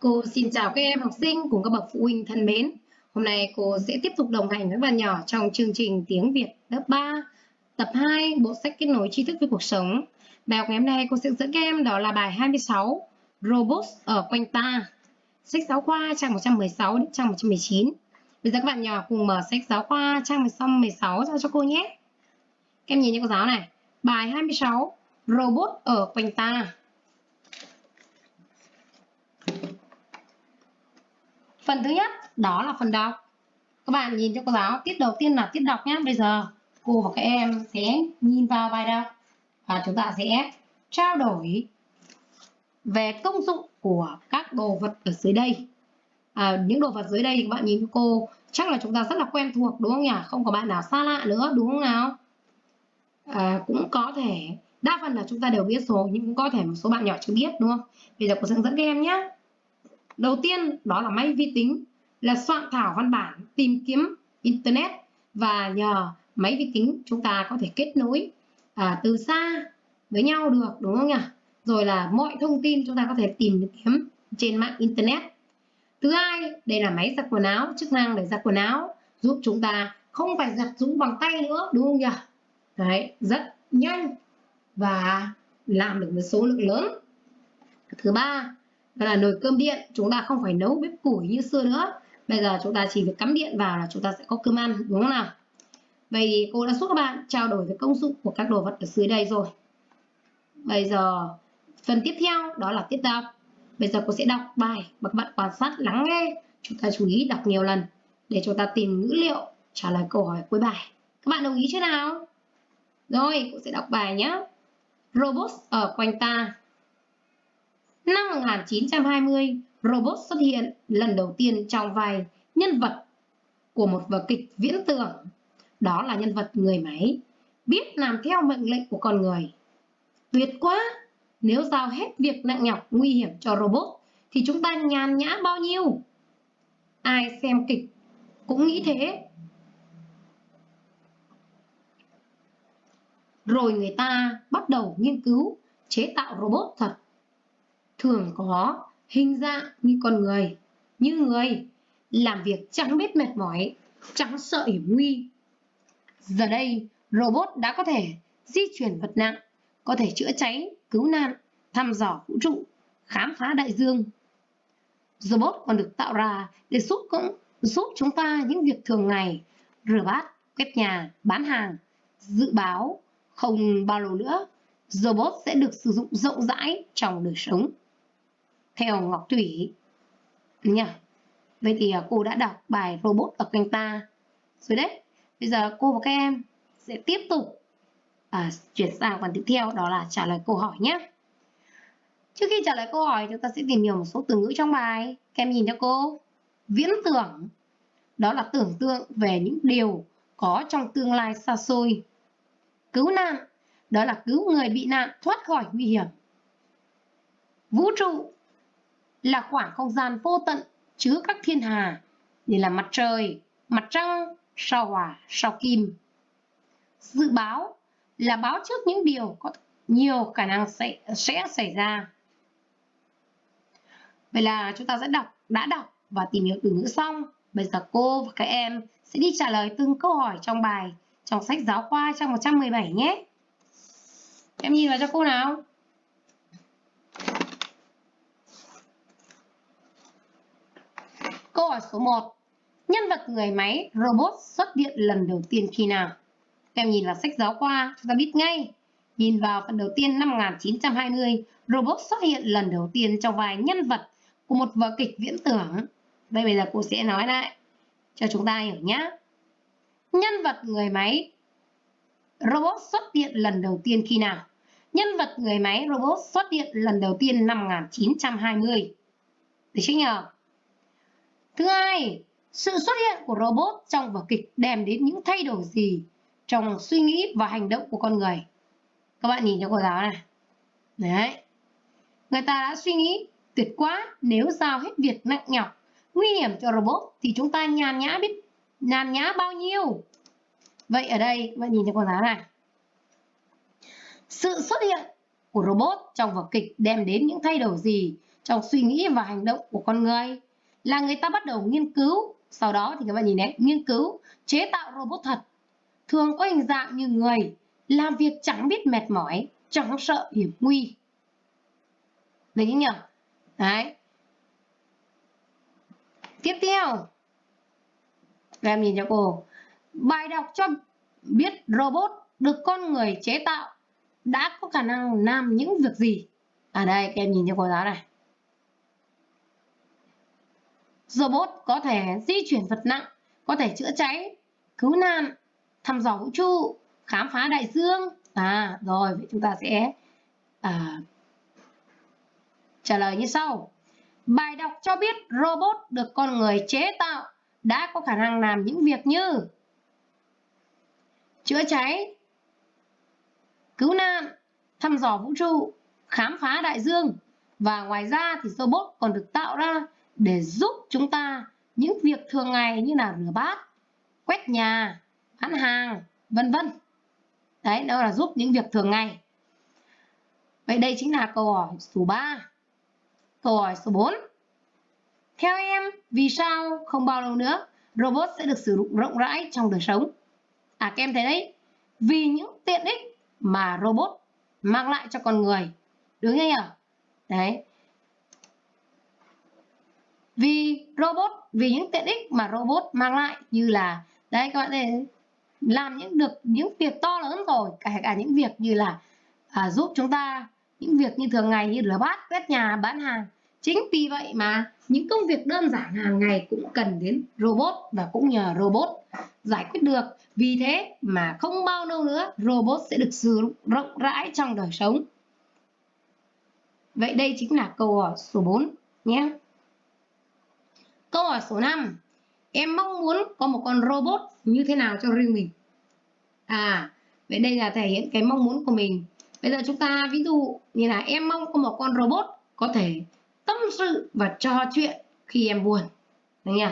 Cô xin chào các em học sinh cùng các bậc phụ huynh thân mến. Hôm nay cô sẽ tiếp tục đồng hành với bạn nhỏ trong chương trình tiếng Việt lớp 3, tập 2, bộ sách kết nối tri thức với cuộc sống. Bài học ngày hôm nay cô sẽ dẫn các em đó là bài 26, Robots ở quanh ta. Sách giáo khoa trang 116 đến trang 119. Bây giờ các bạn nhỏ cùng mở sách giáo khoa trang 116 ra cho cô nhé. Các em nhìn những cô giáo này. Bài 26, Robot ở quanh ta. Phần thứ nhất đó là phần đọc. Các bạn nhìn cho cô giáo, tiết đầu tiên là tiết đọc nhé. Bây giờ cô và các em sẽ nhìn vào bài đọc và chúng ta sẽ trao đổi về công dụng của các đồ vật ở dưới đây. À, những đồ vật dưới đây thì các bạn nhìn cho cô chắc là chúng ta rất là quen thuộc đúng không nhỉ? Không có bạn nào xa lạ nữa đúng không nào? À, cũng có thể đa phần là chúng ta đều biết rồi nhưng cũng có thể một số bạn nhỏ chưa biết đúng không? Bây giờ cô sẽ dẫn các em nhé. Đầu tiên đó là máy vi tính là soạn thảo văn bản tìm kiếm internet và nhờ máy vi tính chúng ta có thể kết nối à, từ xa với nhau được đúng không nhỉ? Rồi là mọi thông tin chúng ta có thể tìm kiếm trên mạng internet. Thứ hai, đây là máy giặt quần áo, chức năng để giặt quần áo giúp chúng ta không phải giặt rũ bằng tay nữa đúng không nhỉ? Đấy, rất nhanh và làm được một số lượng lớn. Thứ ba, đó là nồi cơm điện, chúng ta không phải nấu bếp củi như xưa nữa. Bây giờ chúng ta chỉ việc cắm điện vào là chúng ta sẽ có cơm ăn, đúng không nào? Vậy thì cô đã giúp các bạn trao đổi về công dụng của các đồ vật ở dưới đây rồi. Bây giờ, phần tiếp theo đó là tiết đọc bây giờ cô sẽ đọc bài và các bạn quan sát lắng nghe. Chúng ta chú ý đọc nhiều lần để chúng ta tìm ngữ liệu trả lời câu hỏi cuối bài. Các bạn đồng ý chưa nào? Rồi, cô sẽ đọc bài nhé. Robot ở quanh ta. Năm 1920, robot xuất hiện lần đầu tiên trong vai nhân vật của một vở kịch viễn tưởng. Đó là nhân vật người máy, biết làm theo mệnh lệnh của con người. Tuyệt quá! Nếu giao hết việc nặng nhọc nguy hiểm cho robot, thì chúng ta nhàn nhã bao nhiêu? Ai xem kịch cũng nghĩ thế. Rồi người ta bắt đầu nghiên cứu chế tạo robot thật thường có hình dạng như con người, như người, làm việc chẳng biết mệt mỏi, chẳng sợ hiểm nguy. Giờ đây, robot đã có thể di chuyển vật nặng, có thể chữa cháy, cứu nạn, thăm dò vũ trụ, khám phá đại dương. Robot còn được tạo ra để giúp cũng giúp chúng ta những việc thường ngày, rửa bát, quét nhà, bán hàng, dự báo. Không bao lâu nữa, robot sẽ được sử dụng rộng rãi trong đời sống theo Ngọc Thủy nha. Vậy thì à, cô đã đọc bài robot ở kênh ta rồi đấy. Bây giờ cô và các em sẽ tiếp tục à, chuyển sang phần tiếp theo đó là trả lời câu hỏi nhé. Trước khi trả lời câu hỏi chúng ta sẽ tìm hiểu một số từ ngữ trong bài. Các em nhìn cho cô. Viễn tưởng đó là tưởng tượng về những điều có trong tương lai xa xôi. Cứu nạn đó là cứu người bị nạn thoát khỏi nguy hiểm. Vũ trụ là khoảng không gian vô tận chứa các thiên hà như là mặt trời, mặt trăng, sao hỏa, sao kim. Dự báo là báo trước những điều có nhiều khả năng sẽ, sẽ xảy ra. Vậy là chúng ta sẽ đọc, đã đọc và tìm hiểu từ ngữ xong. Bây giờ cô và các em sẽ đi trả lời từng câu hỏi trong bài trong sách giáo khoa trang 117 nhé. Em nhìn vào cho cô nào. Câu hỏi số 1. Nhân vật người máy robot xuất hiện lần đầu tiên khi nào? Các em nhìn vào sách giáo khoa, chúng ta biết ngay. Nhìn vào phần đầu tiên năm 1920, robot xuất hiện lần đầu tiên trong vai nhân vật của một vở kịch viễn tưởng. Đây bây giờ cô sẽ nói lại cho chúng ta hiểu nhé. Nhân vật người máy robot xuất hiện lần đầu tiên khi nào? Nhân vật người máy robot xuất hiện lần đầu tiên năm 1920. Được chưa nhờ? Thứ hai, sự xuất hiện của robot trong vở kịch đem đến những thay đổi gì trong suy nghĩ và hành động của con người. Các bạn nhìn cho cô giáo này. Đấy. Người ta đã suy nghĩ tuyệt quá nếu giao hết việc nặng nhọc, nguy hiểm cho robot thì chúng ta nhàn nhã biết nhàn nhã bao nhiêu. Vậy ở đây các bạn nhìn cho cô giáo này. Sự xuất hiện của robot trong vở kịch đem đến những thay đổi gì trong suy nghĩ và hành động của con người là người ta bắt đầu nghiên cứu. Sau đó thì các bạn nhìn đấy nghiên cứu, chế tạo robot thật. Thường có hình dạng như người, làm việc chẳng biết mệt mỏi, chẳng sợ hiểm nguy. Được nhỉ? Đấy. Tiếp theo. Em nhìn cho cô. Bài đọc cho biết robot được con người chế tạo đã có khả năng làm những việc gì? Ở à đây, các em nhìn cho cô giáo này robot có thể di chuyển vật nặng có thể chữa cháy cứu nạn thăm dò vũ trụ khám phá đại dương. À rồi vậy chúng ta sẽ à, trả lời như sau. Bài đọc cho biết robot được con người chế tạo đã có khả năng làm những việc như chữa cháy cứu nạn thăm dò vũ trụ khám phá đại dương. Và ngoài ra thì robot còn được tạo ra để giúp chúng ta những việc thường ngày như là rửa bát, quét nhà, bán hàng, vân vân. Đấy, đó là giúp những việc thường ngày. Vậy đây chính là câu hỏi số 3 câu hỏi số 4 theo em, vì sao không bao lâu nữa robot sẽ được sử dụng rộng rãi trong đời sống? À các em thấy đấy, vì những tiện ích mà robot mang lại cho con người. Đúng không? Nhỉ đấy vì robot vì những tiện ích mà robot mang lại như là đấy các bạn thấy làm những được những việc to lớn rồi cả cả những việc như là à, giúp chúng ta những việc như thường ngày như rửa bát quét nhà bán hàng. Chính vì vậy mà những công việc đơn giản hàng ngày cũng cần đến robot và cũng nhờ robot giải quyết được. Vì thế mà không bao lâu nữa robot sẽ được sử dụng rộng rãi trong đời sống. Vậy đây chính là câu hỏi số 4 nhé câu hỏi số 5 em mong muốn có một con robot như thế nào cho riêng mình? À vậy đây là thể hiện cái mong muốn của mình. Bây giờ chúng ta ví dụ như là em mong có một con robot có thể tâm sự và trò chuyện khi em buồn đấy nhỉ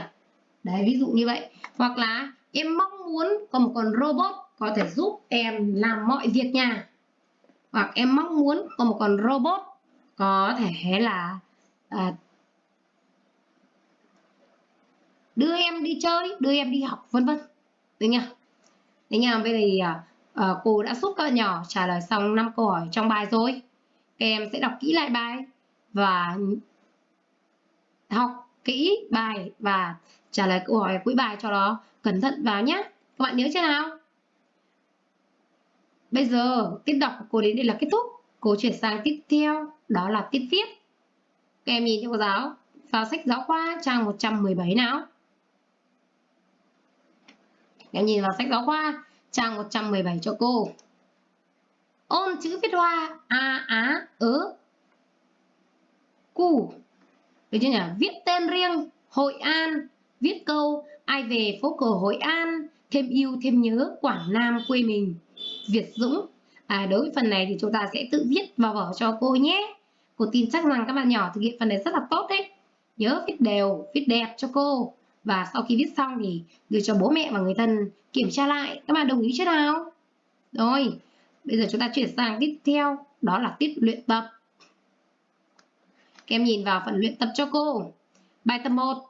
đấy ví dụ như vậy. Hoặc là em mong muốn có một con robot có thể giúp em làm mọi việc nhà hoặc em mong muốn có một con robot có thể là à, đưa em đi chơi đưa em đi học vân vân. Được nhỉ đấy nhỉ vậy thì uh, cô đã giúp các bạn nhỏ trả lời xong 5 câu hỏi trong bài rồi. Các em sẽ đọc kỹ lại bài và học kỹ bài và trả lời câu hỏi cuối bài cho nó cẩn thận vào nhé các bạn nhớ chưa nào? Bây giờ tiết đọc của cô đến đây là kết thúc. Cô chuyển sang tiếp theo đó là tiết viết. Các em nhìn cho cô giáo. Vào sách giáo khoa trang 117 nào em nhìn vào sách giáo khoa trang 117 cho cô. Ôn chữ viết hoa a á ớ cu. Được chưa nhỉ? Viết tên riêng hội an. Viết câu ai về phố cổ hội an thêm yêu thêm nhớ quảng nam quê mình. Việt dũng. À, đối với phần này thì chúng ta sẽ tự viết vào vở cho cô nhé. Cô tin chắc rằng các bạn nhỏ thực hiện phần này rất là tốt đấy. Nhớ viết đều viết đẹp cho cô và sau khi viết xong thì đưa cho bố mẹ và người thân kiểm tra lại. Các bạn đồng ý chưa nào? Rồi, bây giờ chúng ta chuyển sang tiếp theo, đó là tiết luyện tập. Các em nhìn vào phần luyện tập cho cô. Bài tập 1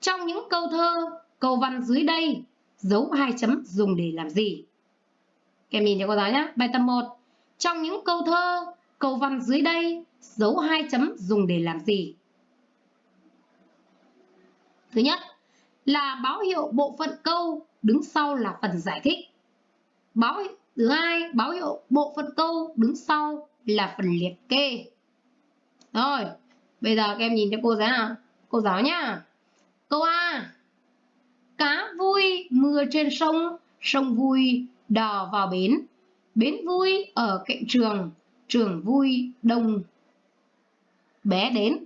trong những câu thơ, câu văn dưới đây, dấu hai chấm dùng để làm gì? Các em nhìn cho cô giáo nhé bài tập 1 trong những câu thơ, câu văn dưới đây, dấu hai chấm dùng để làm gì? Thứ nhất là báo hiệu bộ phận câu đứng sau là phần giải thích. Báo thứ hai, báo hiệu bộ phận câu đứng sau là phần liệt kê. Rồi, bây giờ các em nhìn cho cô giáo nào. Cô giáo nhá. Câu A. Cá vui mưa trên sông, sông vui đò vào bến. Bến vui ở cạnh trường, trường vui đông bé đến.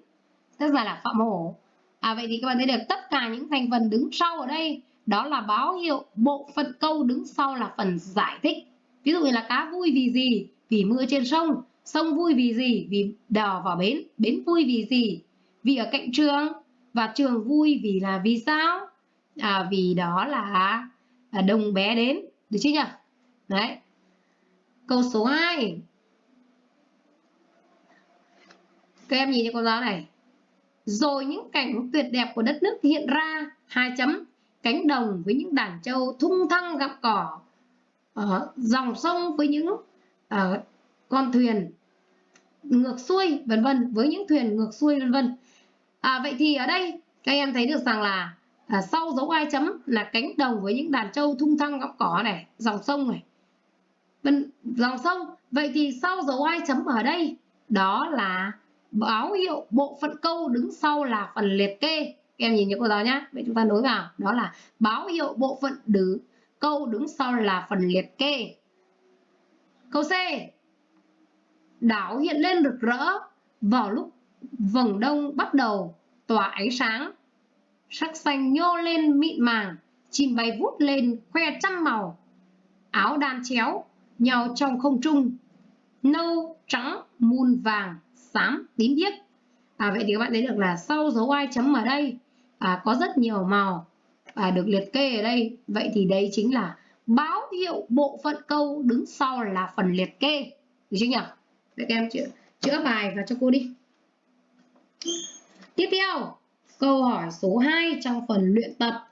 Tức là là phạm hổ À, vậy thì các bạn thấy được tất cả những thành phần đứng sau ở đây đó là báo hiệu bộ phận câu đứng sau là phần giải thích. Ví dụ như là cá vui vì gì? Vì mưa trên sông. Sông vui vì gì? Vì đò vào bến. Bến vui vì gì? Vì ở cạnh trường. Và trường vui vì là vì sao? À, vì đó là à, đồng bé đến. Được chưa nhỉ? Đấy. Câu số 2. Các em nhìn cho cô giáo này. Rồi những cảnh tuyệt đẹp của đất nước hiện ra, hai chấm, cánh đồng với những đàn trâu thung thăng gặm cỏ, ở dòng sông với những ở con thuyền ngược xuôi vân vân với những thuyền ngược xuôi vân vân. À, vậy thì ở đây các em thấy được rằng là à, sau dấu hai chấm là cánh đồng với những đàn trâu thung thăng gặm cỏ này dòng sông này. Vân dòng sông. Vậy thì sau dấu hai chấm ở đây đó là báo hiệu bộ phận câu đứng sau là phần liệt kê. Các em nhìn nhớ cô giáo nhé vậy chúng ta nối vào. Đó là báo hiệu bộ phận đứng câu đứng sau là phần liệt kê. Câu C. Đảo hiện lên rực rỡ vào lúc vầng đông bắt đầu tỏa ánh sáng. Sắc xanh nhô lên mịn màng, chim bay vút lên khoe trăm màu. Áo đan chéo, nhau trong không trung. Nâu, trắng, muôn vàng xám tím biếc à, vậy thì các bạn thấy được là sau dấu ai chấm ở đây à, có rất nhiều màu à, được liệt kê ở đây vậy thì đây chính là báo hiệu bộ phận câu đứng sau là phần liệt kê được chưa nhỉ Vậy các em chữa, chữa bài và cho cô đi. Tiếp theo, câu hỏi số 2 trong phần luyện tập.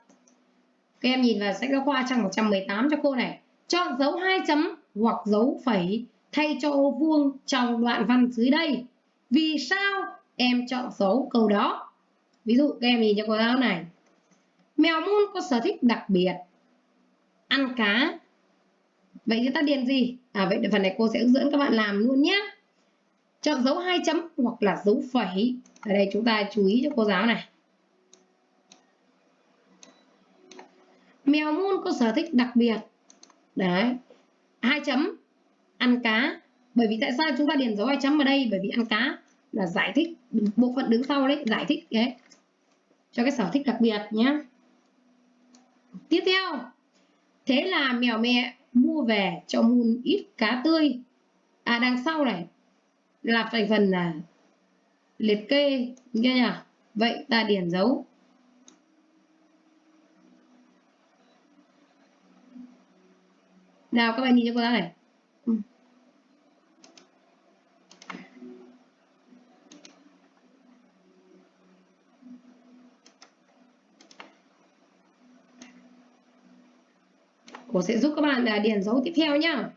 Các em nhìn vào sách giáo khoa trang 118 cho cô này. Chọn dấu hai chấm hoặc dấu phẩy thay cho ô vuông trong đoạn văn dưới đây. Vì sao em chọn dấu câu đó? Ví dụ, các em nhìn cho cô giáo này. Mèo mun có sở thích đặc biệt. Ăn cá. Vậy chúng ta điền gì? À vậy phần này cô sẽ hướng dẫn các bạn làm luôn nhé chọn dấu hai chấm hoặc là dấu phẩy ở đây chúng ta chú ý cho cô giáo này mèo mun có sở thích đặc biệt đấy hai chấm ăn cá bởi vì tại sao chúng ta điền dấu hai chấm ở đây? Bởi vì ăn cá là giải thích, bộ phận đứng sau đấy, giải thích, đấy, cho cái sở thích đặc biệt nhé tiếp theo, thế là mèo mẹ mua về cho mun ít cá tươi. À đằng sau này là thành phần là liệt kê, nghe nhỉ? Vậy ta điền dấu. Nào, các bạn nhìn cho cô ta này. Cô sẽ giúp các bạn là điền dấu tiếp theo nhá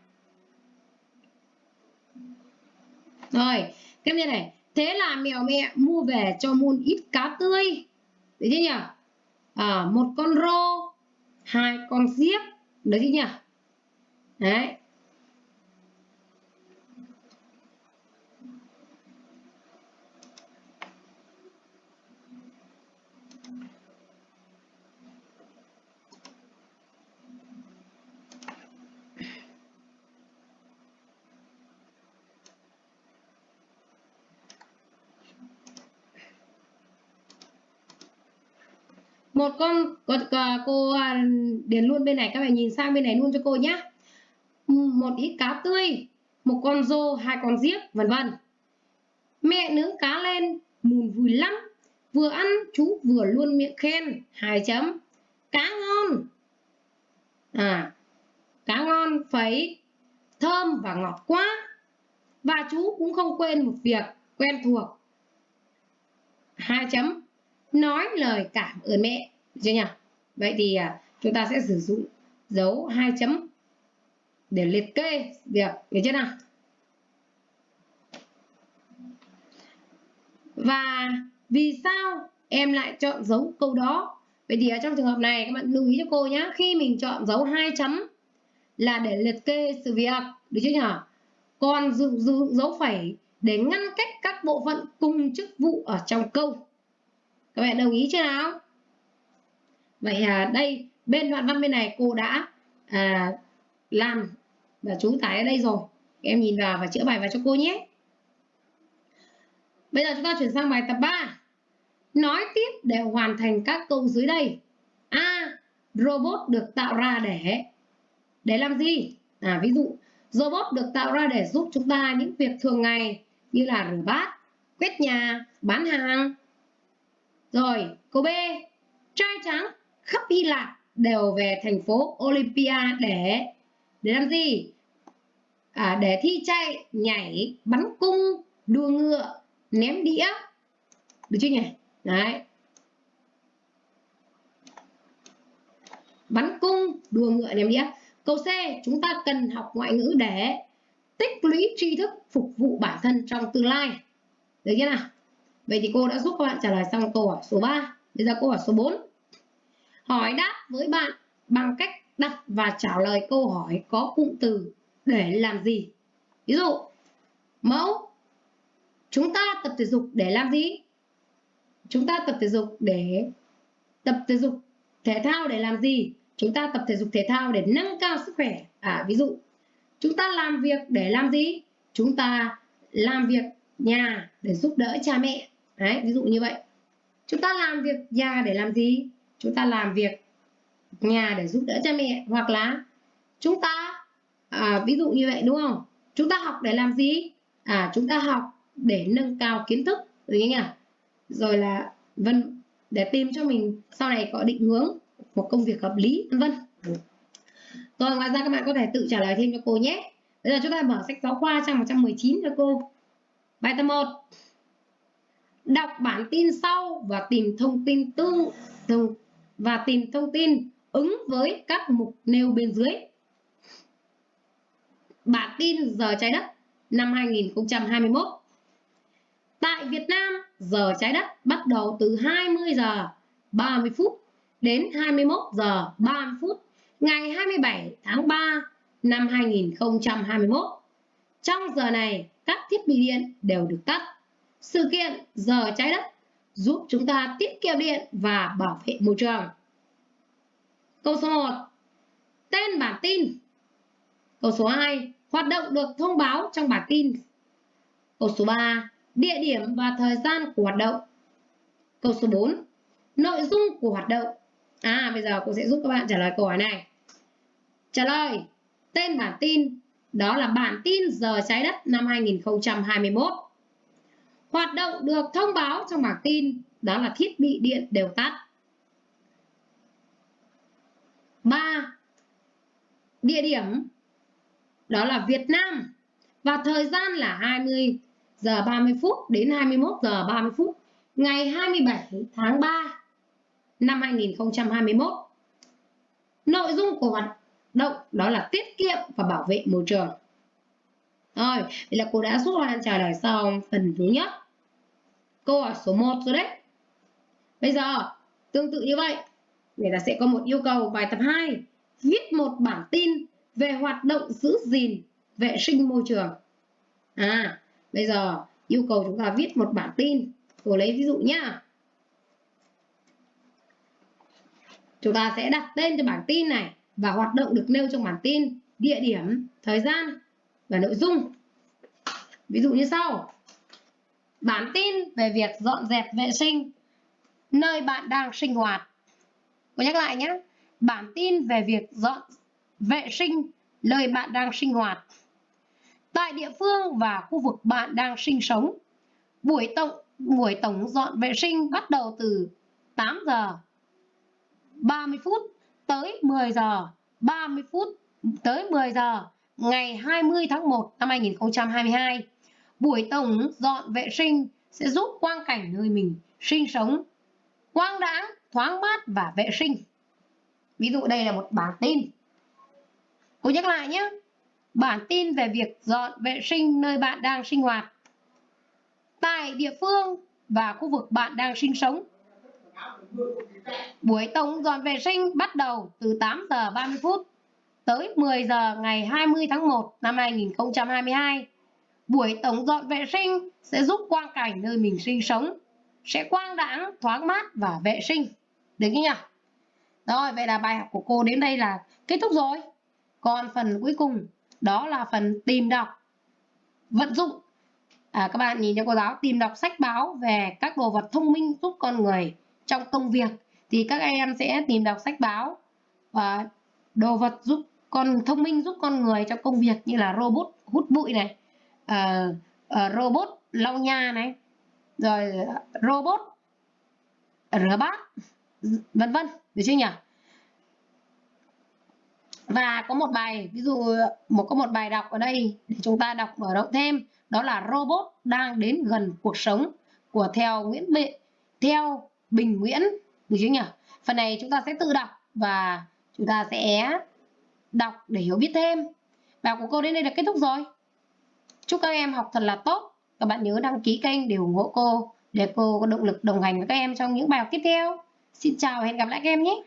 Rồi, tiếp như này. Thế là mèo mẹ mua về cho muôn ít cá tươi. Đấy chứ nhỉ? À, một con rô, hai con giếc. Đấy chứ nhỉ? Đấy. Một con cô, cô à, điền luôn bên này các bạn nhìn sang bên này luôn cho cô nhé một ít cá tươi một con rô hai con giếc vân vân. Mẹ nướng cá lên mùn vui lắm. Vừa ăn chú vừa luôn miệng khen hai chấm. Cá ngon. À cá ngon phấy thơm và ngọt quá. Và chú cũng không quên một việc quen thuộc. Hai chấm. Nói lời cảm ơn mẹ được chưa nhỉ? Vậy thì à, chúng ta sẽ sử dụng dấu hai chấm để liệt kê việc. Được chưa nào? Và vì sao em lại chọn dấu câu đó? Vậy thì ở trong trường hợp này các bạn lưu ý cho cô nhé khi mình chọn dấu hai chấm là để liệt kê sự việc. Được chưa nhỉ? Còn dùng, dùng dấu phẩy để ngăn cách các bộ phận cùng chức vụ ở trong câu. Các bạn đồng ý chưa nào? Vậy à, đây bên đoạn văn bên này cô đã à, làm và chú tải ở đây rồi. Em nhìn vào và chữa bài vào cho cô nhé. Bây giờ chúng ta chuyển sang bài tập 3 nói tiếp để hoàn thành các câu dưới đây. A robot được tạo ra để để làm gì? À ví dụ robot được tạo ra để giúp chúng ta những việc thường ngày như là rửa bát quét nhà bán hàng. Rồi câu b trai trắng khắp Hy Lạp đều về thành phố Olympia để để làm gì? à, để thi chạy nhảy bắn cung đua ngựa ném đĩa. Được chưa nhỉ? Đấy. Bắn cung đua ngựa ném đĩa. Câu C chúng ta cần học ngoại ngữ để tích lũy tri thức phục vụ bản thân trong tương lai. Được chưa nào? Vậy thì cô đã giúp các bạn trả lời xong câu hỏi số 3 bây giờ câu hỏi số 4 hỏi đáp với bạn bằng cách đặt và trả lời câu hỏi có cụm từ để làm gì? Ví dụ, mẫu, chúng ta tập thể dục để làm gì? Chúng ta tập thể dục để, tập thể dục thể thao để làm gì? Chúng ta tập thể dục thể thao để nâng cao sức khỏe. À ví dụ, chúng ta làm việc để làm gì? Chúng ta làm việc nhà để giúp đỡ cha mẹ. Đấy, ví dụ như vậy. Chúng ta làm việc nhà để làm gì? Chúng ta làm việc nhà để giúp đỡ cha mẹ hoặc là chúng ta à, ví dụ như vậy đúng không? Chúng ta học để làm gì? À chúng ta học để nâng cao kiến thức được nhỉ? Rồi là vân để tìm cho mình sau này có định hướng một công việc hợp lý vân vân. Rồi ngoài ra các bạn có thể tự trả lời thêm cho cô nhé. Bây giờ chúng ta mở sách giáo khoa trang 119 cho cô. Bài tập 1 đọc bản tin sau và tìm thông tin tương thông và tìm thông tin ứng với các mục nêu bên dưới bản tin giờ trái đất năm 2021 Tại Việt Nam, giờ trái đất bắt đầu từ 20 giờ 30 phút đến 21 giờ 30 phút ngày 27 tháng 3 năm 2021. Trong giờ này, các thiết bị điện đều được tắt. Sự kiện giờ trái đất giúp chúng ta tiết kiệm điện và bảo vệ môi trường. Câu số 1. Tên bản tin. Câu số 2. Hoạt động được thông báo trong bản tin. Câu số 3. Địa điểm và thời gian của hoạt động. Câu số 4. Nội dung của hoạt động. À, bây giờ cô sẽ giúp các bạn trả lời câu hỏi này. Trả lời. Tên bản tin đó là bản tin giờ trái đất năm 2021. Hoạt động được thông báo trong bản tin đó là thiết bị điện đều tắt. 3. Địa điểm đó là Việt Nam và thời gian là 20 giờ 30 phút đến 21 giờ 30 phút ngày 27 tháng 3 năm 2021. Nội dung của hoạt động đó là tiết kiệm và bảo vệ môi trường. Rồi, vậy là cô đã giúp bạn trả lời xong phần thứ nhất. Câu hỏi số 1 rồi đấy. Bây giờ, tương tự như vậy, người ta sẽ có một yêu cầu bài tập 2. Viết một bản tin về hoạt động giữ gìn vệ sinh môi trường. À, bây giờ yêu cầu chúng ta viết một bản tin. Cô lấy ví dụ nhá. Chúng ta sẽ đặt tên cho bản tin này và hoạt động được nêu trong bản tin, địa điểm, thời gian và nội dung. Ví dụ như sau. Bản tin về việc dọn dẹp vệ sinh nơi bạn đang sinh hoạt. Cô nhắc lại nhé. Bản tin về việc dọn vệ sinh nơi bạn đang sinh hoạt. Tại địa phương và khu vực bạn đang sinh sống, buổi tổng buổi tổng dọn vệ sinh bắt đầu từ 8 giờ 30 phút tới 10 giờ 30 phút tới 10 giờ ngày 20 tháng 1 năm 2022. Buổi tổng dọn vệ sinh sẽ giúp quang cảnh nơi mình sinh sống quang đãng, thoáng mát và vệ sinh. Ví dụ đây là một bản tin. Cô nhắc lại nhé. Bản tin về việc dọn vệ sinh nơi bạn đang sinh hoạt. Tại địa phương và khu vực bạn đang sinh sống Buổi tổng dọn vệ sinh bắt đầu từ 8 giờ 30 phút tới 10 giờ ngày 20 tháng 1 năm 2022. Buổi tổng dọn vệ sinh sẽ giúp quang cảnh nơi mình sinh sống sẽ quang đãng, thoáng mát và vệ sinh. Được nhỉ? Rồi, vậy là bài học của cô đến đây là kết thúc rồi. Còn phần cuối cùng đó là phần tìm đọc, vận dụng. À, các bạn nhìn cho cô giáo tìm đọc sách báo về các đồ vật thông minh giúp con người trong công việc thì các em sẽ tìm đọc sách báo và đồ vật giúp con thông minh giúp con người trong công việc như là robot hút bụi này uh, uh, robot lau nhà này rồi robot rửa bát vân vân được chưa nhỉ? Và có một bài ví dụ một có một bài đọc ở đây để chúng ta đọc mở rộng thêm đó là robot đang đến gần cuộc sống của theo Nguyễn Bệ theo Bình Nguyễn được chưa nhỉ? Phần này chúng ta sẽ tự đọc và chúng ta sẽ đọc để hiểu biết thêm. Bài của cô đến đây là kết thúc rồi chúc các em học thật là tốt. Các bạn nhớ đăng ký kênh để ủng hộ cô, để cô có động lực đồng hành với các em trong những bài học tiếp theo. Xin chào và hẹn gặp lại các em nhé!